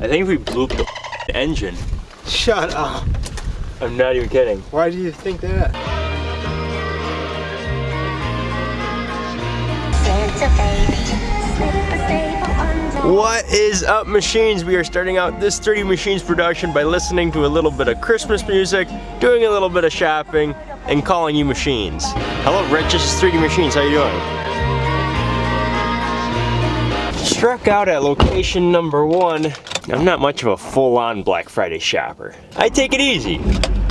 I think we blew up the engine. Shut up. I'm not even kidding. Why do you think that? What is up machines? We are starting out this 3D Machines production by listening to a little bit of Christmas music, doing a little bit of shopping, and calling you machines. Hello Rich, this is 3D Machines, how you doing? Struck out at location number one. I'm not much of a full-on Black Friday shopper. I take it easy.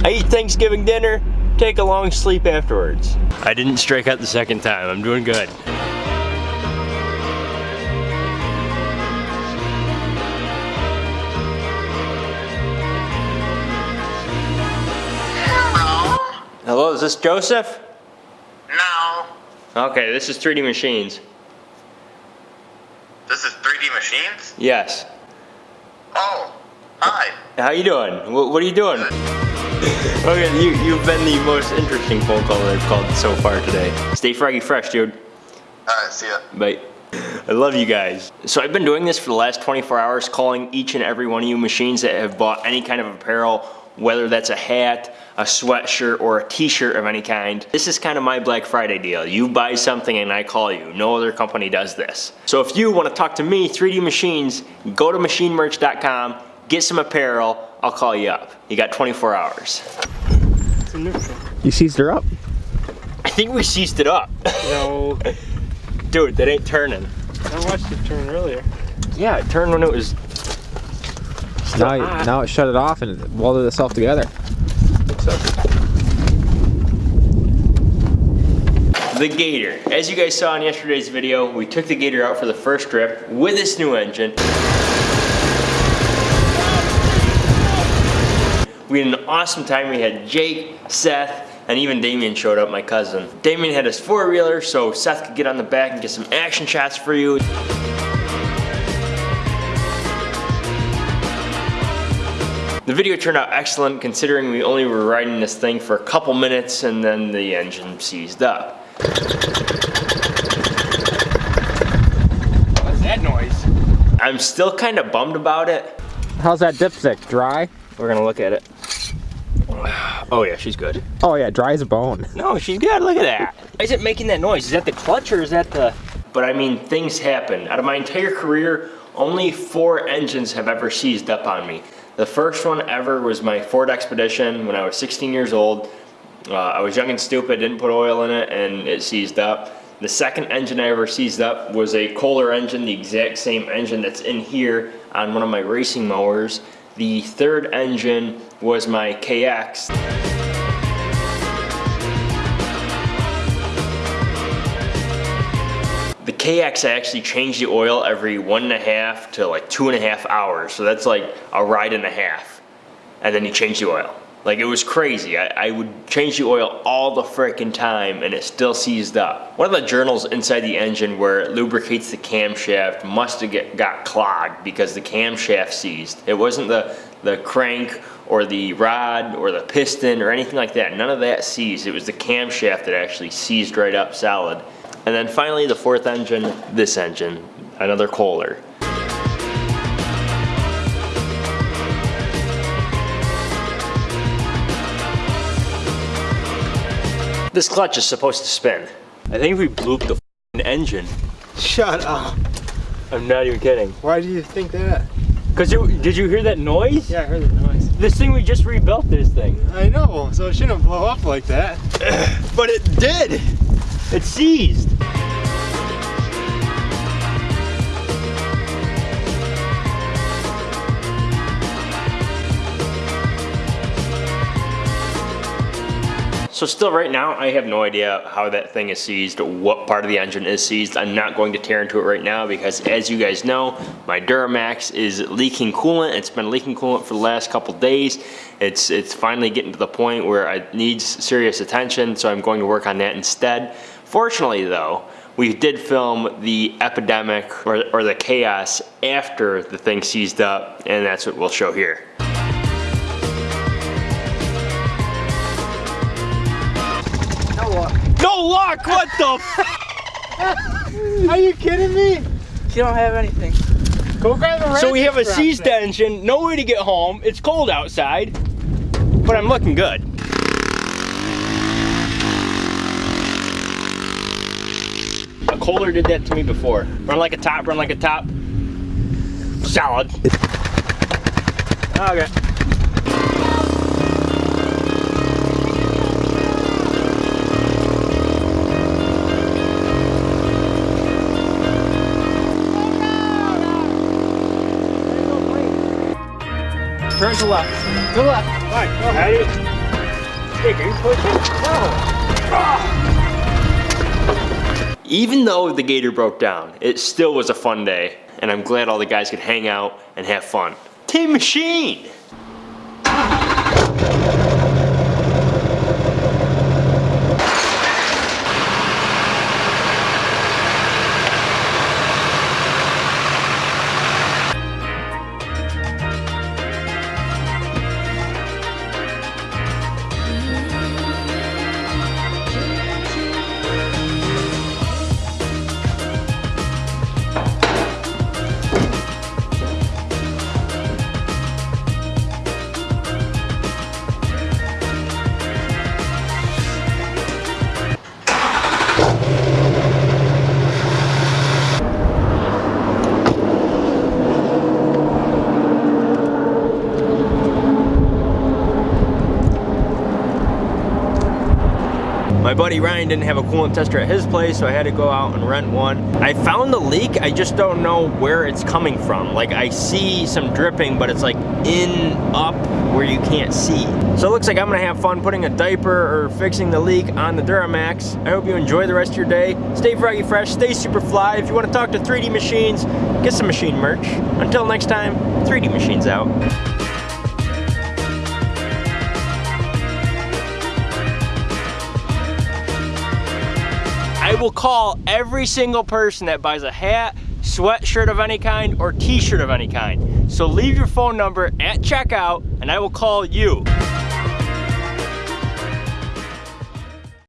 I eat Thanksgiving dinner, take a long sleep afterwards. I didn't strike out the second time, I'm doing good. Hello, is this Joseph? No. Okay, this is 3D Machines. This is 3D machines? Yes. Oh, hi. How you doing? What, what are you doing? okay, you, you've been the most interesting phone call that I've called so far today. Stay froggy fresh, dude. Alright, see ya. Bye. I love you guys. So I've been doing this for the last 24 hours, calling each and every one of you machines that have bought any kind of apparel, whether that's a hat, a sweatshirt, or a t-shirt of any kind. This is kind of my Black Friday deal. You buy something and I call you. No other company does this. So if you want to talk to me, 3D Machines, go to machinemerch.com, get some apparel, I'll call you up. You got 24 hours. It's a neutral. You seized her up? I think we seized it up. No, Dude, that ain't turning. I watched it turn earlier. Yeah, it turned when it was Now, you- now it shut it off and it welded itself together. The Gator. As you guys saw in yesterday's video, we took the Gator out for the first trip with this new engine. We had an awesome time. We had Jake, Seth, and even Damien showed up, my cousin. Damien had his four-wheeler, so Seth could get on the back and get some action shots for you. The video turned out excellent considering we only were riding this thing for a couple minutes and then the engine seized up. What's that noise? I'm still kind of bummed about it. How's that dipstick? Dry? We're gonna look at it. Oh yeah, she's good. Oh yeah, dry as a bone. No, she's good, look at that. Why is it making that noise? Is that the clutch or is that the... But I mean, things happen. Out of my entire career, only four engines have ever seized up on me. The first one ever was my Ford Expedition when I was 16 years old. Uh, I was young and stupid, didn't put oil in it, and it seized up. The second engine I ever seized up was a Kohler engine, the exact same engine that's in here on one of my racing mowers. The third engine was my KX. KX, I actually change the oil every one and a half to like two and a half hours. So that's like a ride and a half. And then you change the oil. Like it was crazy. I, I would change the oil all the frickin' time and it still seized up. One of the journals inside the engine where it lubricates the camshaft must have get, got clogged because the camshaft seized. It wasn't the, the crank or the rod or the piston or anything like that. None of that seized. It was the camshaft that actually seized right up solid. And then finally the fourth engine, this engine, another Kohler. This clutch is supposed to spin. I think we blew the engine. Shut up. I'm not even kidding. Why do you think that? Cause you, did you hear that noise? Yeah, I heard the noise. This thing, we just rebuilt this thing. I know, so it shouldn't blow up like that. But it did! It seized. So still right now, I have no idea how that thing is seized, what part of the engine is seized. I'm not going to tear into it right now because as you guys know, my Duramax is leaking coolant. It's been leaking coolant for the last couple days. It's, it's finally getting to the point where it needs serious attention, so I'm going to work on that instead. Fortunately though, we did film the epidemic or, or the chaos after the thing seized up, and that's what we'll show here. No luck! What the f- Are you kidding me? You don't have anything. Go grab a So we have a ratchet C strap extension, no way to get home. It's cold outside, but I'm looking good. A Kohler did that to me before. Run like a top, run like a top. Solid. Okay. Turn to left. To the left. All right, go ahead. Hey, can you push it? No. Ah. Even though the gator broke down, it still was a fun day, and I'm glad all the guys could hang out and have fun. Team Machine! My buddy Ryan didn't have a coolant tester at his place, so I had to go out and rent one. I found the leak, I just don't know where it's coming from. Like I see some dripping, but it's like in, up, where you can't see. So it looks like I'm gonna have fun putting a diaper or fixing the leak on the Duramax. I hope you enjoy the rest of your day. Stay froggy fresh, stay super fly. If you wanna talk to 3D Machines, get some machine merch. Until next time, 3D Machines out. Will call every single person that buys a hat, sweatshirt of any kind, or t-shirt of any kind. So leave your phone number at checkout and I will call you.